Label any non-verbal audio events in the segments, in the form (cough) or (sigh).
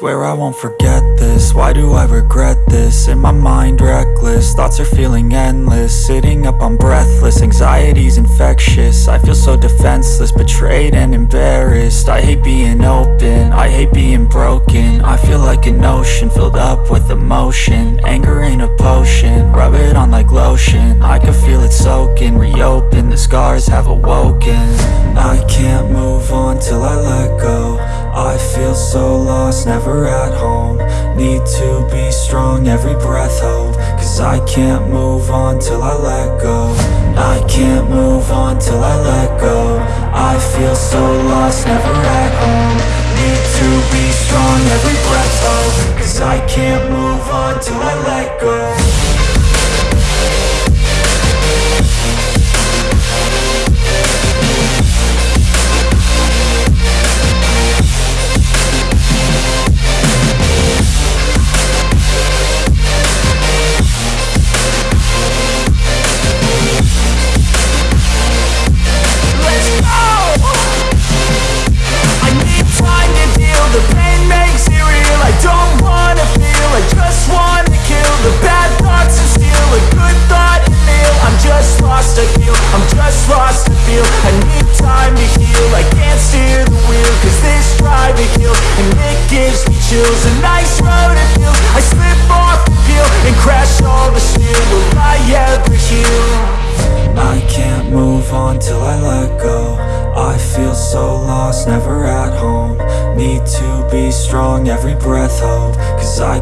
Swear I won't forget this, why do I regret this? In my mind reckless, thoughts are feeling endless. Sitting up I'm breathless, anxiety's infectious. I feel so defenseless, betrayed and embarrassed. I hate being open, I hate being broken. I feel like an ocean, filled up with emotion. Anger ain't a potion, rub it on like lotion. I can feel it soaking, reopen, the scars have awoken. I can't move on till I let go I feel so lost, never at home. Need to be strong, every breath hope Cause I can't move on till I let go. I can't move on till I let go. I feel so lost, never at home. Need to be strong, every breath hope Cause I can't move on till I let go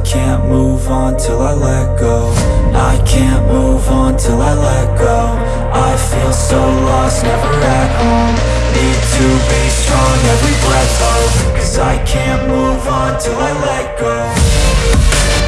can't move on till I let go. I can't move on till I let go. I feel so lost, never at home. Need to be strong, every breath hope Cause I can't move on till I let go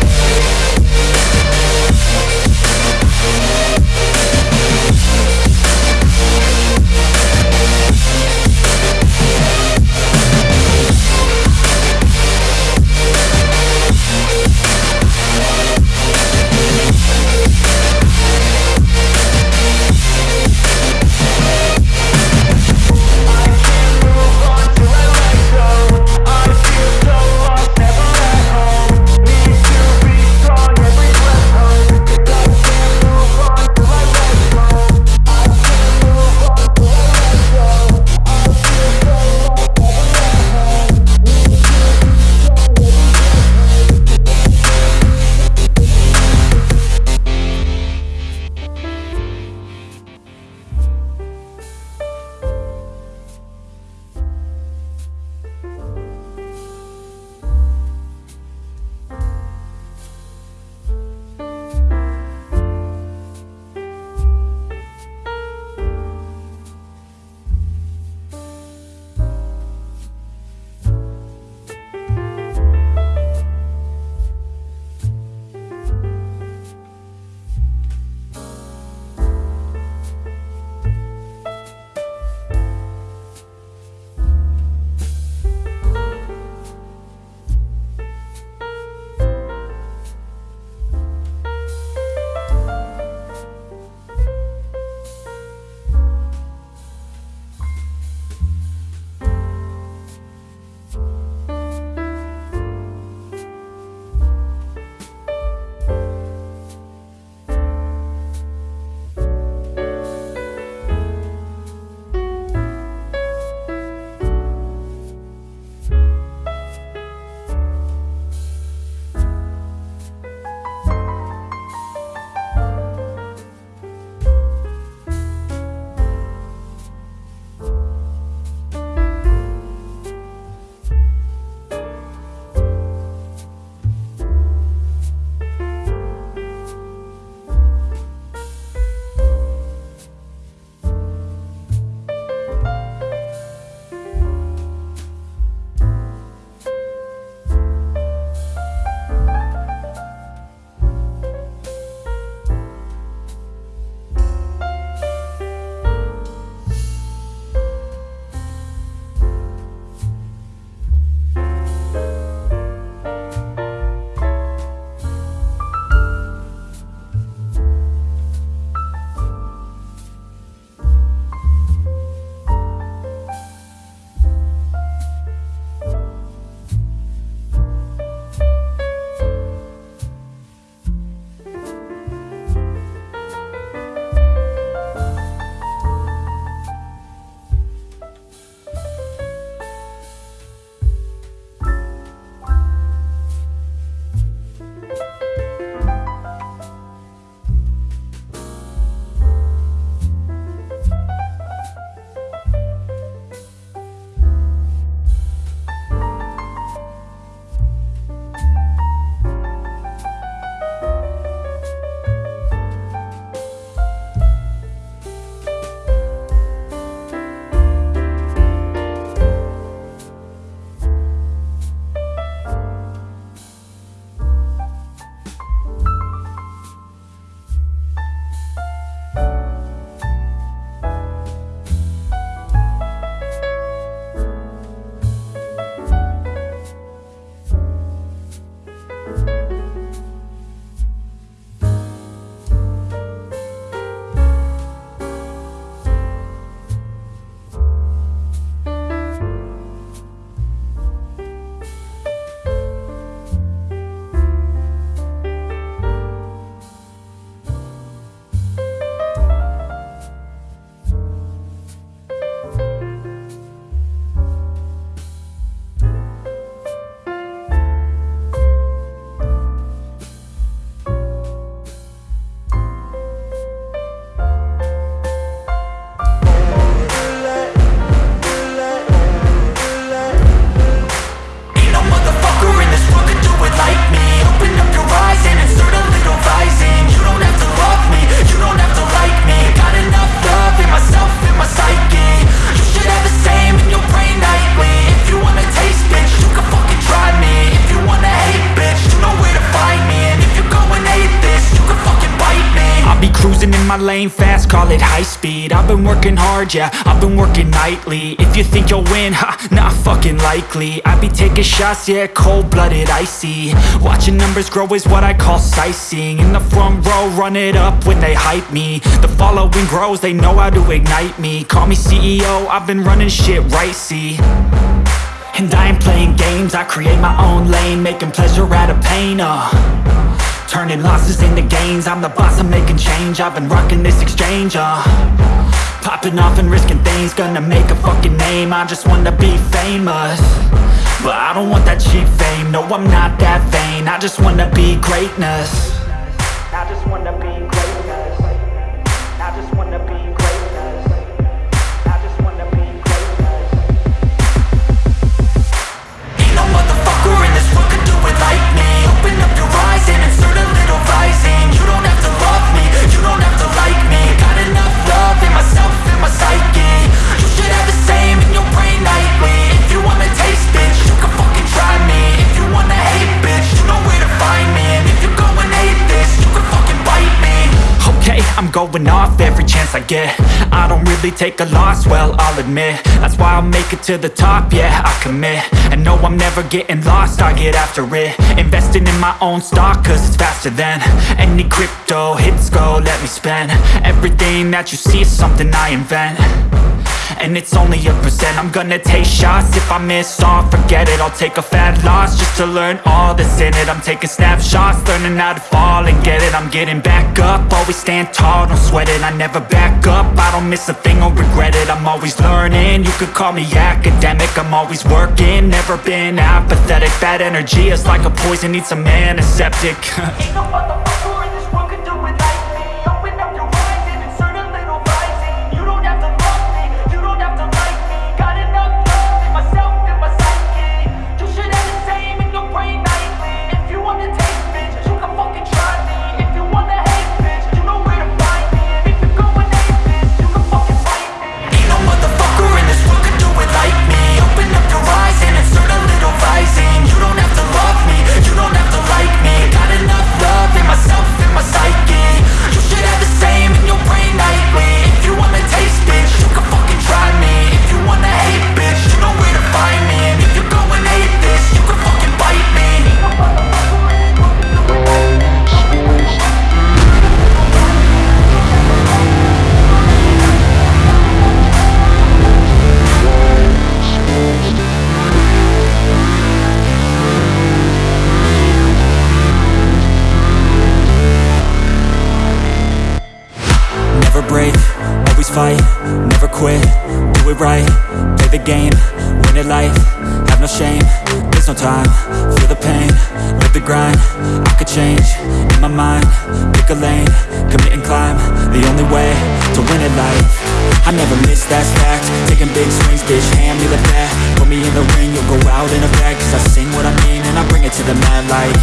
call high speed. I've been working hard, yeah, I've been working nightly. If you think you'll win, ha, not fucking likely. I be taking shots, yeah, cold-blooded, icy. Watching numbers grow is what I call sightseeing. In the front row, run it up when they hype me. The following grows, they know how to ignite me. Call me CEO, I've been running shit right, see. And I ain't playing games, I create my own lane Making pleasure out of pain, uh Turning losses into gains. I'm the boss, I'm making change. I've been rocking this exchange, uh. Popping off and risking things Gonna make a fucking name. I just wanna be famous But I don't want that cheap fame. No, I'm not that vain. I just wanna be greatness Going off every chance I get. I don't really take a loss, well, I'll admit. That's why I'll make it to the top, yeah, I commit. And no, I'm never getting lost, I get after it. Investing in my own stock, cause it's faster than Any crypto hits go, let me spend. Everything that you see is something I invent and it's only a percent. I'm gonna take shots. If I miss all Forget it, I'll take a fat loss Just to learn all that's in it. I'm taking snapshots, learning how to fall and get it. I'm getting back up, always stand tall, don't sweat it. I never back up, I don't miss a thing or regret it. I'm always learning, you could call me academic. I'm always working, never been apathetic. Bad energy is like a poison, needs (laughs) a antiseptic. Ain't no that's fact, taking big swings, bitch, hand me the bat, put me in the ring, you'll go out in a bag, cause I sing what I mean, and I bring it to the mad light,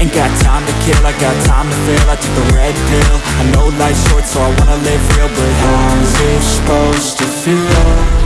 ain't got time to kill, I got time to feel, I took the red pill, I know life's short, so I wanna live real, but how's it supposed to feel?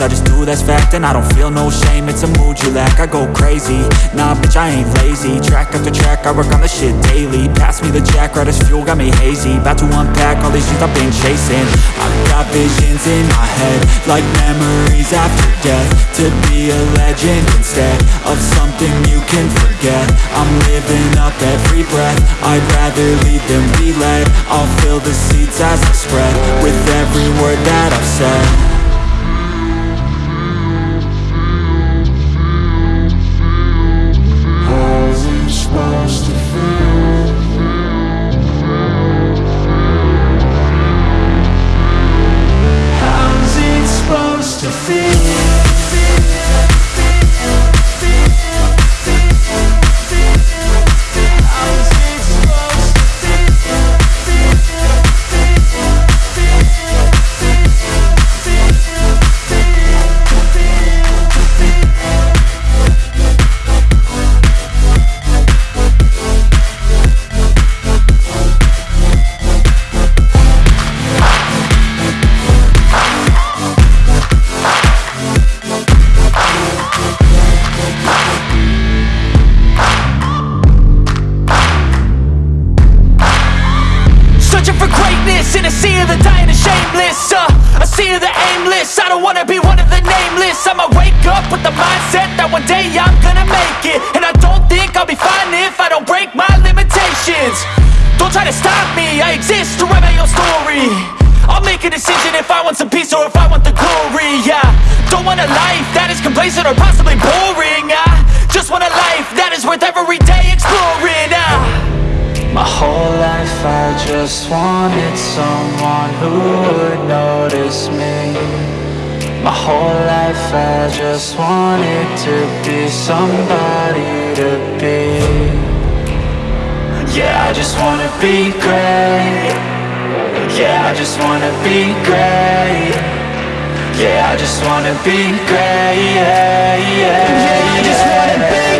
I just do that's fact And I don't feel no shame, it's a mood you lack I go crazy, nah bitch I ain't lazy. Track after track, I work on the shit daily. Pass me the jack, right as fuel, got me hazy. About to unpack all these things I've been chasing. I've got visions in my head Like memories after death. To be a legend instead Of something you can forget. I'm living up every breath. I'd rather lead than be led I'll fill the seats as I spread With every word that I've said notice me. My whole life I just wanted to be somebody to be. Yeah, I just wanna be great. Yeah, I just wanna be great. Yeah, I just wanna be great. Yeah, yeah, Yeah, I just wanna be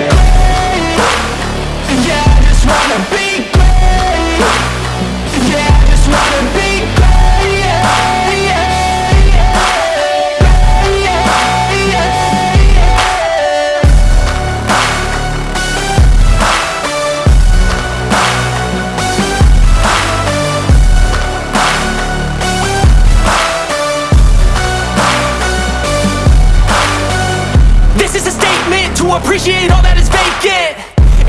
all that is vacant.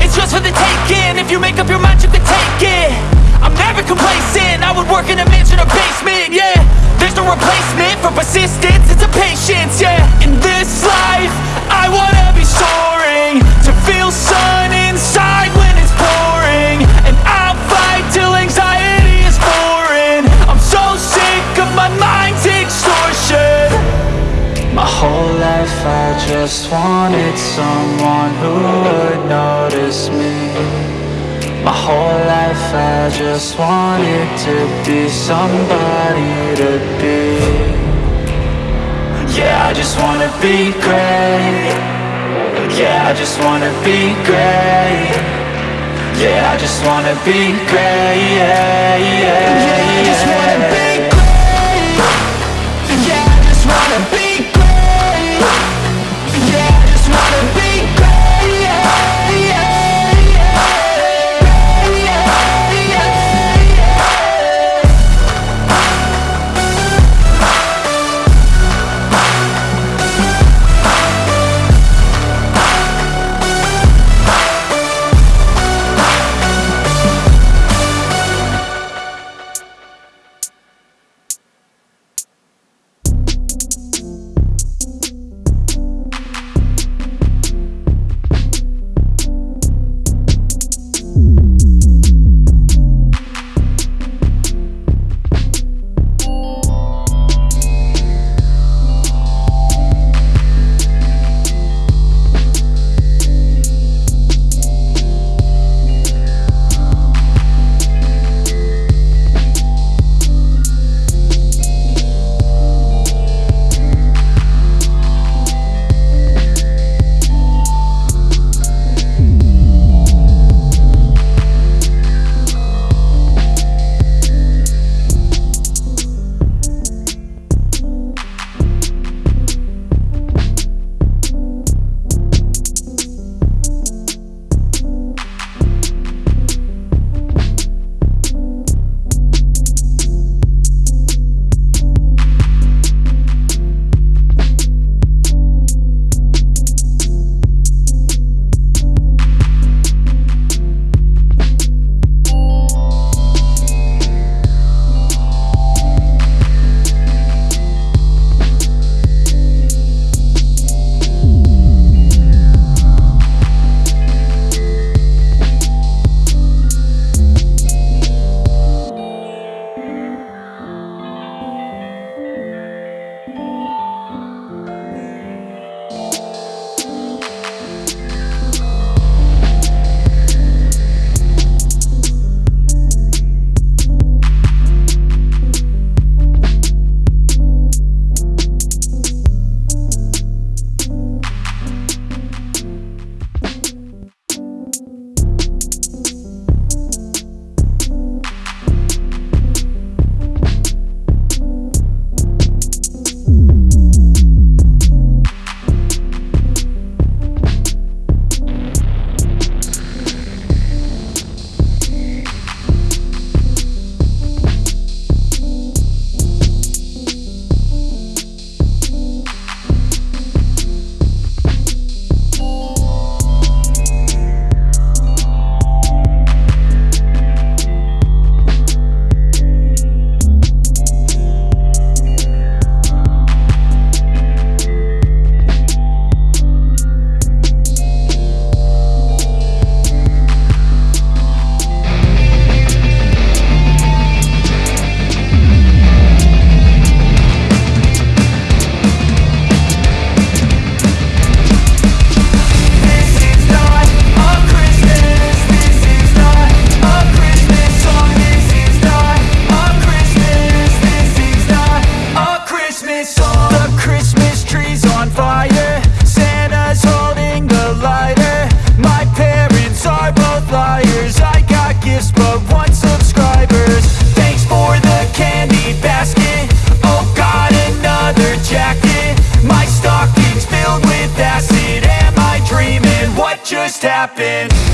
It's just for the taking, if you make up your mind you can take it. I'm never complacent, I would work in a mansion or basement, yeah. There's no replacement for persistence, it's a patience, yeah. In this life, I wanna be soaring just wanted to be somebody to be. Yeah, I just wanna be great. Yeah, I just wanna be great. Yeah, I just wanna be great. Yeah, yeah, Yeah, I just wanna be What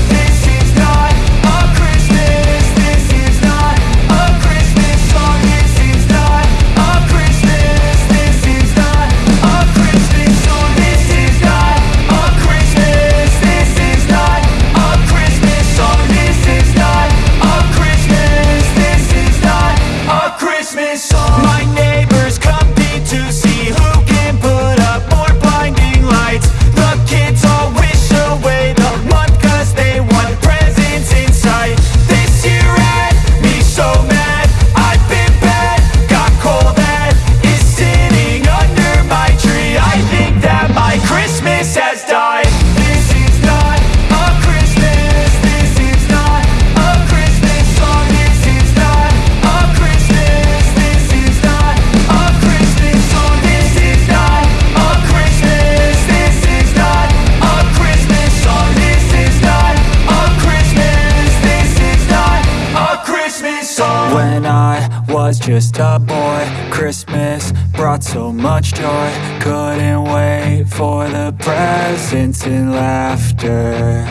was just a boy. Christmas brought so much joy. Couldn't wait for the presents and laughter.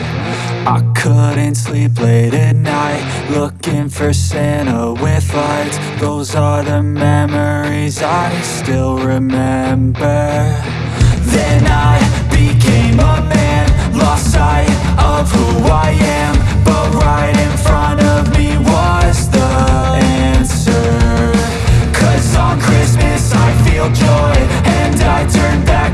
I couldn't sleep late at night Looking for Santa with lights. Those are the memories I still remember. Then I became a man Lost sight of who I am But right in front Turn back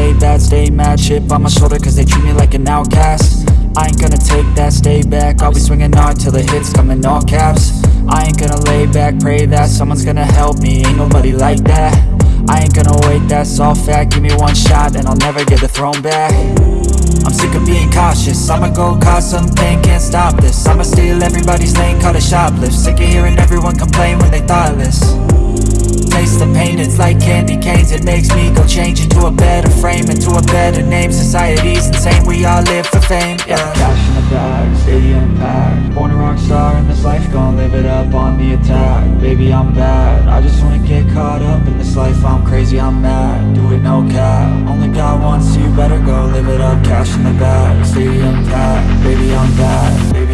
stay bad, stay mad Chip on my shoulder cause they treat me like an outcast. I ain't gonna take that, stay back. I'll be swinging hard till the hits come in all caps. I ain't gonna lay back, pray that Someone's gonna help me, ain't nobody like that. I ain't gonna wait, that's all fact. Give me one shot and I'll never get the throne back. I'm sick of being cautious. I'ma go cause something, can't stop this. I'ma steal everybody's lane, call it shoplift. Sick of hearing everyone complain when they thoughtless Taste the pain, it's like candy canes. It makes me go change into a better frame Into a better name, society's insane We all live for fame, yeah. Cash in the bag, stadium packed Born a rock star in this life, gon' live it up on the attack. Baby, I'm bad, I just wanna get caught up in this life. I'm crazy, I'm mad, do it no cap. Only God wants you, better go live it up. Cash in the bag, stadium packed Baby, I'm bad, baby,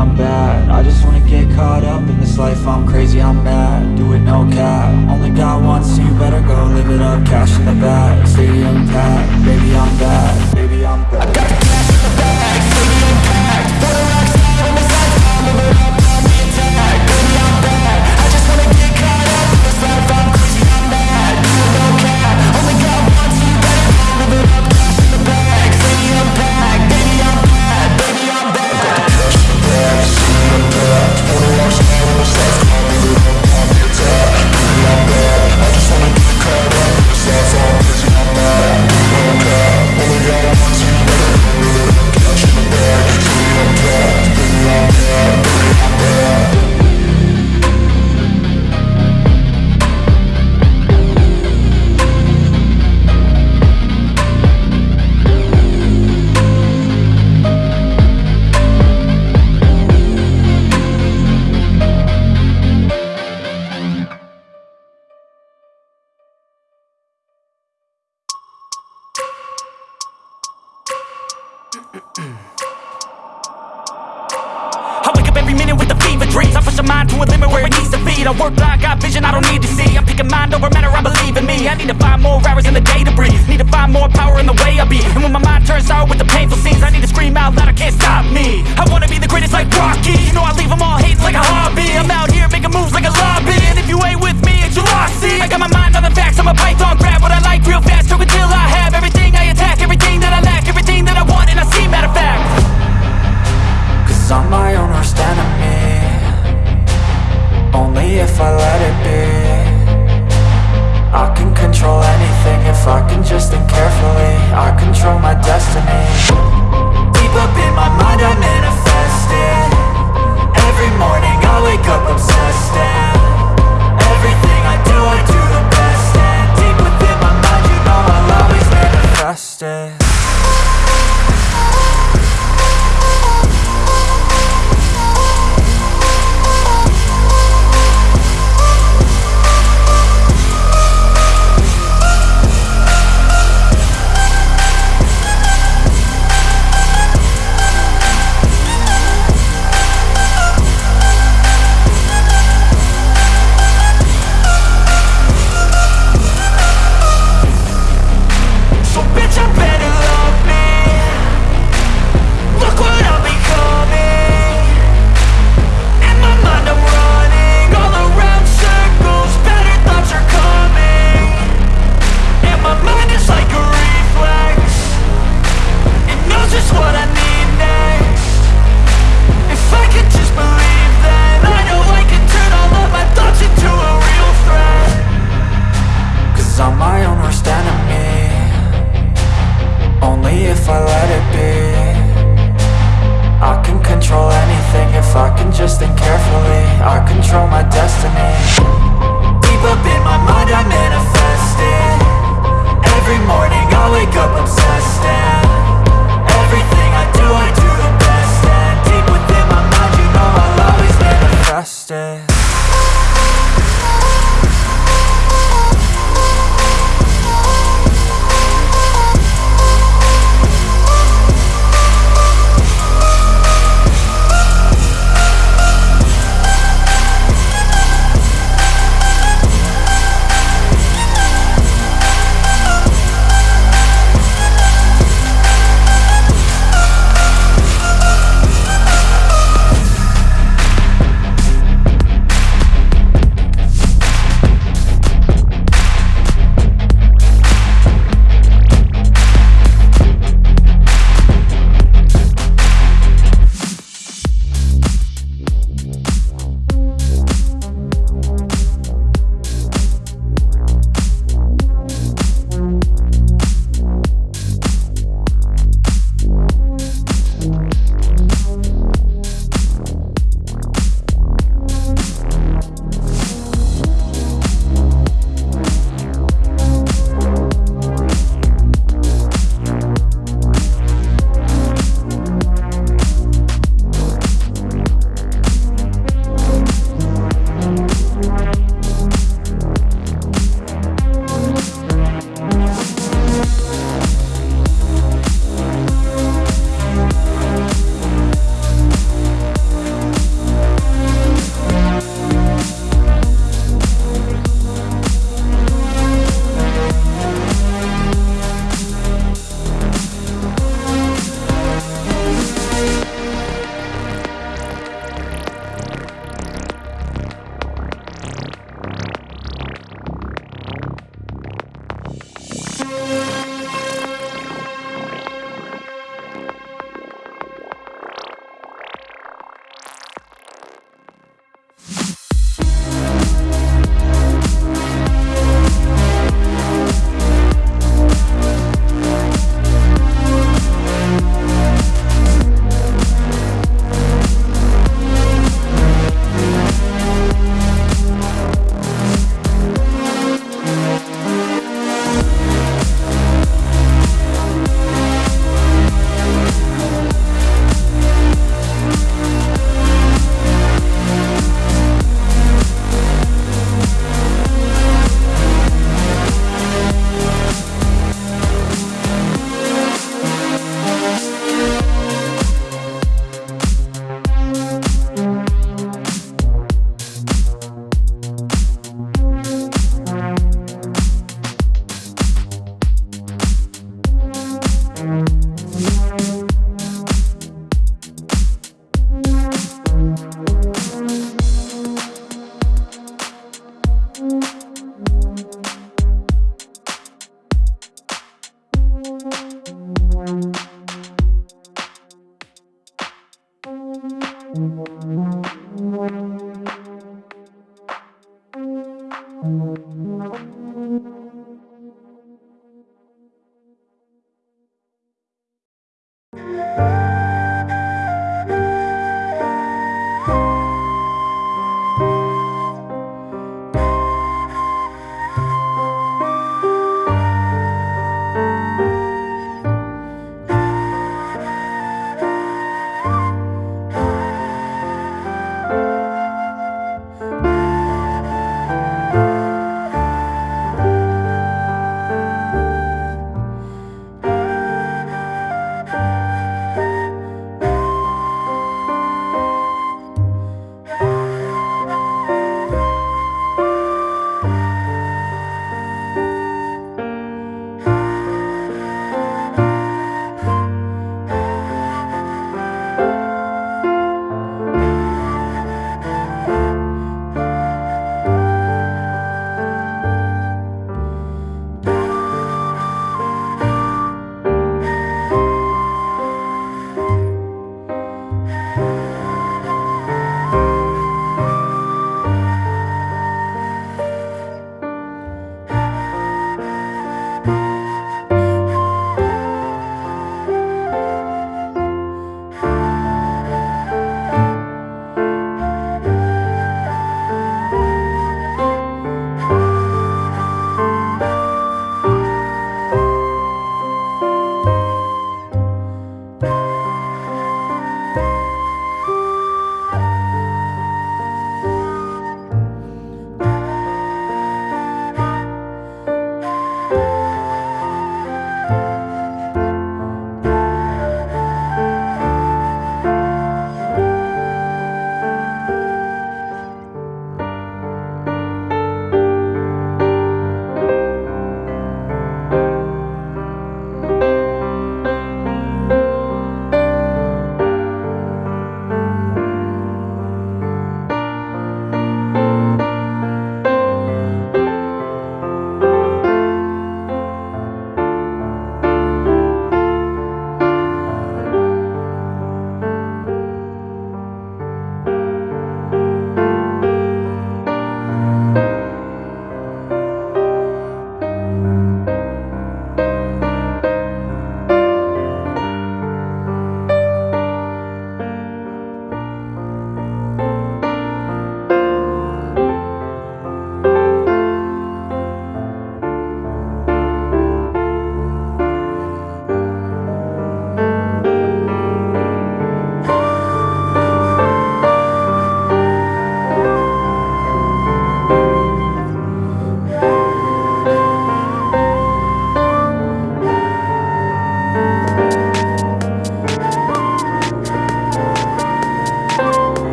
I'm bad, I just wanna get caught up in this life. I'm crazy, I'm mad, do it no cap. Only God wants you, better go live it up. Cash in the bag, stadium packed Baby, I'm bad, baby, I'm bad I wake up every minute with the fever dreams. I push my mind to a limit where it needs to feed I work blind, got vision I don't need to see. I'm picking mind over matter, I believe in me. I need to find more hours in the day to breathe. Need to find more power in the way I be. And when my mind turns sour with the painful scenes I need to scream out loud, I can't stop me. I wanna be the greatest like Rocky. You know I leave them all hating like a hobby. I'm out here making moves like a lobby. And if you ain't with me, it's your loss, see? I got my mind on the facts, I'm a python. Grab what I like real fast, stroke until I have Everything Cause I'm my own worst enemy. Only if I let it be. I can control anything if I can just think carefully. I control my destiny. Deep up in my mind I manifest it Every morning I wake up obsessed